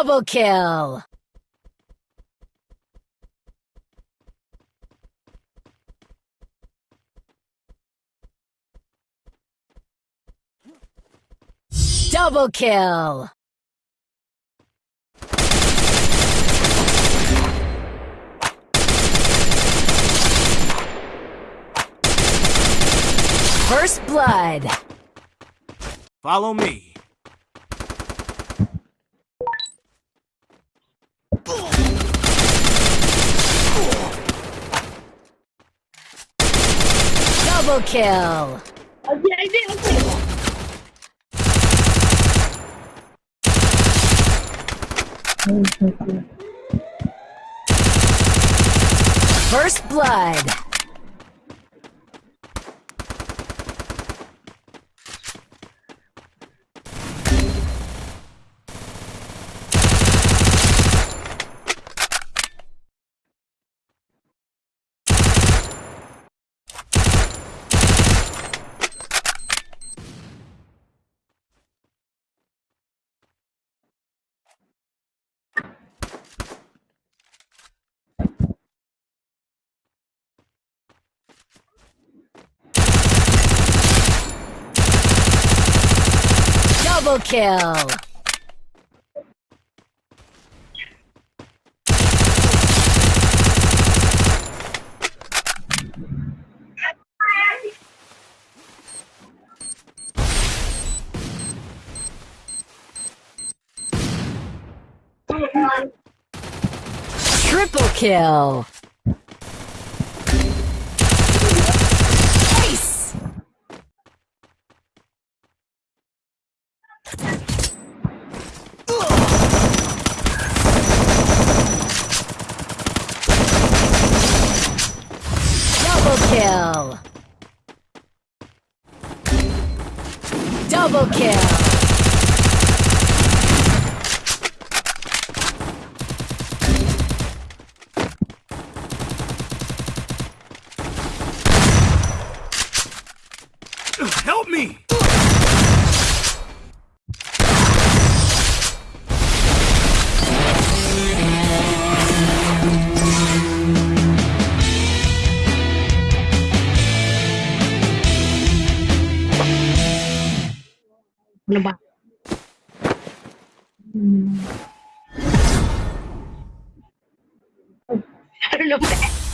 Double kill! Double kill! First blood! Follow me. Double kill! First blood! Double kill! Triple kill! Double kill! Double kill! Help me! đồng bằng đúng đấy